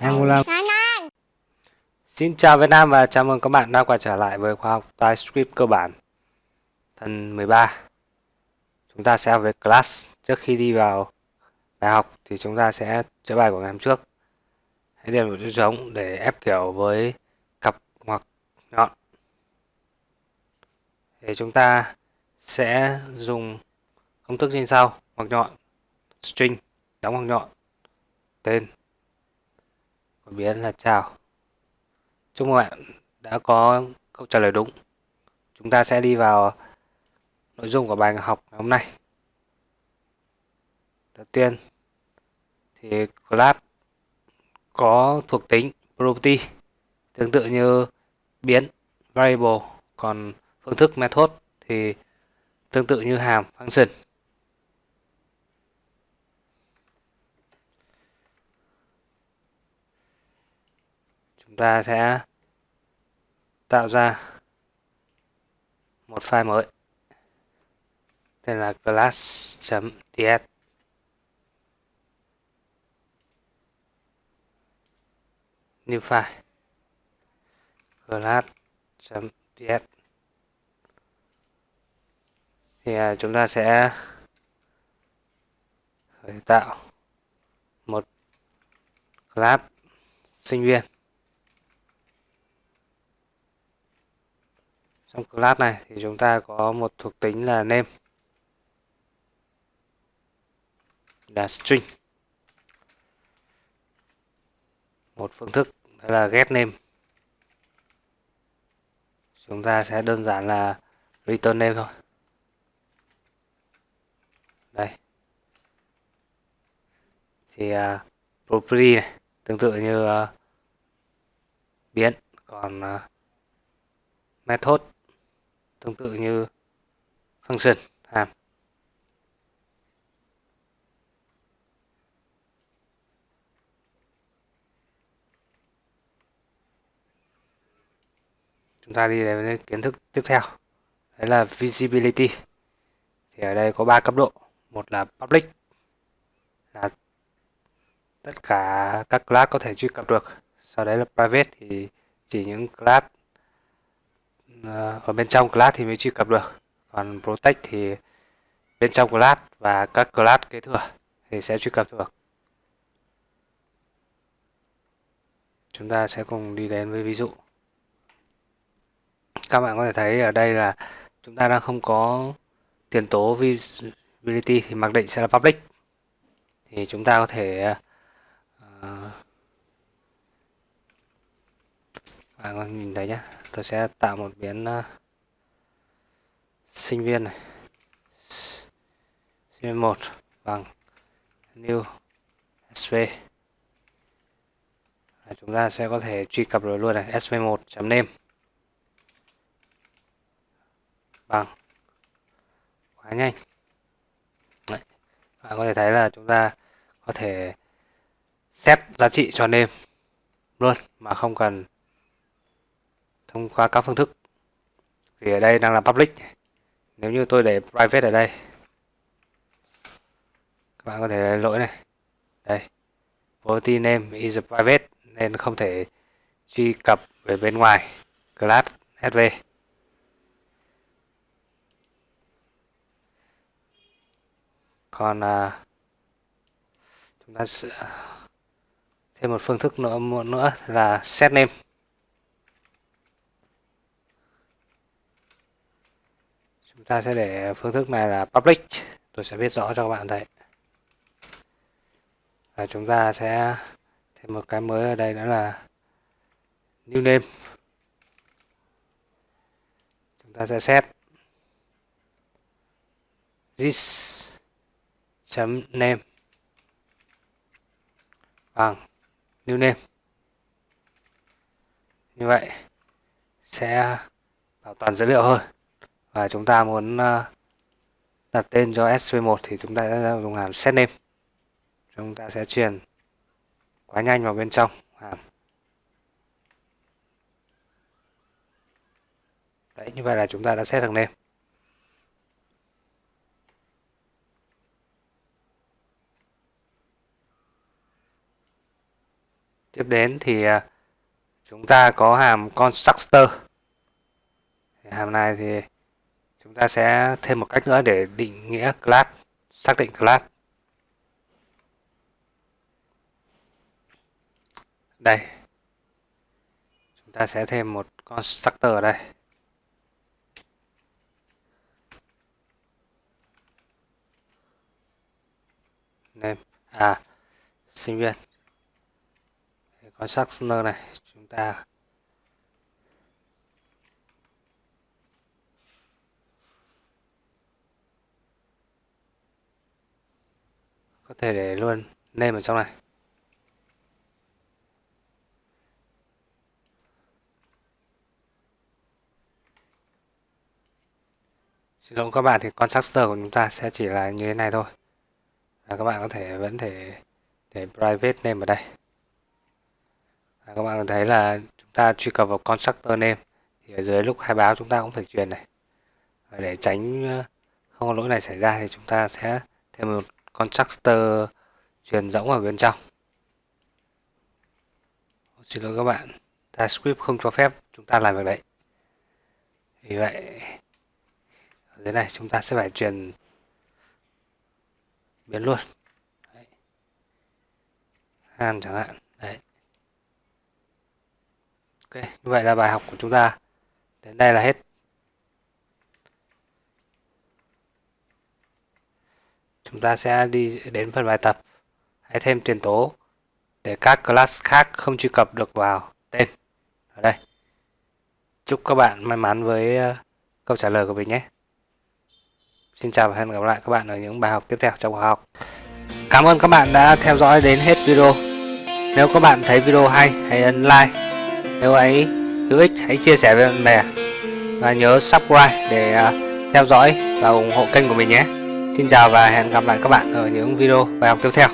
Angular Xin chào Việt Nam và chào mừng các bạn đã quay trở lại với khóa học TypeScript cơ bản phần 13 Chúng ta sẽ học về class. Trước khi đi vào bài học thì chúng ta sẽ chữa bài của ngày hôm trước. Hãy điền một chữ trống để ép kiểu với cặp ngoặc nhọn. Thì chúng ta sẽ dùng công thức trên sau ngoặc nhọn string, đóng ngoặc nhọn. Tên. Của biến là chào. Chúc mừng bạn đã có câu trả lời đúng. Chúng ta sẽ đi vào nội dung của bài học ngày hôm nay. Đầu tiên, thì class có thuộc tính property, tương tự như biến variable, còn phương thức method thì tương tự như hàm function. Ta sẽ tạo ra một file mới, tên là class.ts new file class.ts thì à, chúng ta sẽ khởi tạo một class sinh viên. Trong class này thì chúng ta có một thuộc tính là name là string. Một phương thức đó là get name. Chúng ta sẽ đơn giản là return name thôi. Đây. Thì uh, property này tương tự như uh, biến còn uh, method tương tự như function hàm chúng ta đi đến kiến thức tiếp theo. Đấy là visibility. Thì ở đây có ba cấp độ. Một là public, là tất cả các class có thể truy cập được. Sau đấy là private thì chỉ những class Ờ, ở bên trong class thì mới truy cập được. Còn protect thì bên trong class và các class kế thừa thì sẽ truy cập được. Chúng ta sẽ cùng đi đến với ví dụ. Các bạn có thể thấy ở đây là chúng ta đang không có tiền tố visibility thì mặc định sẽ là public. Thì chúng ta có thể uh, bạn có nhìn thấy nhé tôi sẽ tạo một biến uh, sinh viên này sinh viên một bằng new sv à, chúng ta sẽ có thể truy cập rồi luôn này sv1 name bằng quá nhanh Đấy. bạn có thể thấy là chúng ta có thể xét giá trị cho name luôn mà không cần thông qua các phương thức. Vì ở đây đang là public. Nếu như tôi để private ở đây các bạn có thể lấy lỗi này. Đây. Property name is private nên không thể truy cập về bên ngoài. Class sv còn à, chúng ta sẽ thêm một phương thức nữa nữa là set name. Chúng ta sẽ để phương thức này là public. Tôi sẽ viết rõ cho các bạn thấy. Và chúng ta sẽ thêm một cái mới ở đây nữa là new name. Chúng ta sẽ set this chấm name bằng new name. Như vậy sẽ bảo toàn dữ liệu hơn và chúng ta muốn ờ, đặt tên cho sv1 thì chúng ta sẽ dùng hàm set name. Chúng ta sẽ truyền quá nhanh vào bên trong hàm. Đấy, như vậy là chúng ta đã set được name. Tiếp đến thì ờ, chúng ta có hàm constructor. Hàm này thì chúng ta sẽ thêm một cách nữa để định nghĩa class, xác định class. Đây. Chúng ta sẽ thêm một constructor ở đây. Name à sinh viên. Constructor này, chúng ta có thể để luôn name ở trong này Xin lỗi các bạn, thì constructor của chúng ta sẽ chỉ là như thế này thôi. Và các bạn có thể vẫn thể để private name ở đây. Và các bạn thấy là chúng ta truy cập vào constructor name thì ở dưới lúc khai báo chúng ta cũng phải truyền này. Và để tránh ờ, không có lỗi này xảy ra thì chúng ta sẽ thêm một constructor truyền rỗng ở bên trong. Xin lỗi các bạn, TypeScript không cho phép chúng ta làm việc đấy. Vì vậy ở dưới này chúng ta sẽ phải truyền biến luôn đấy. han chẳng hạn đấy ok như vậy là bài học của chúng ta đến đây là hết chúng ta sẽ đi đến phần bài tập hãy thêm tiền tố để các class khác không truy cập được vào tên ở đây chúc các bạn may mắn với ờ, câu trả lời của mình nhé Xin chào và hẹn gặp lại các bạn ở những bài học tiếp theo trong khóa học. Cảm ơn các bạn đã theo dõi đến hết video. Nếu các bạn thấy video hay, hãy ấn like. Nếu ấy hữu ích, hãy chia sẻ với bạn bè. Và nhớ subscribe để ờ, theo dõi và ủng hộ kênh của mình nhé. Xin chào và hẹn gặp lại các bạn ở những video bài học tiếp theo.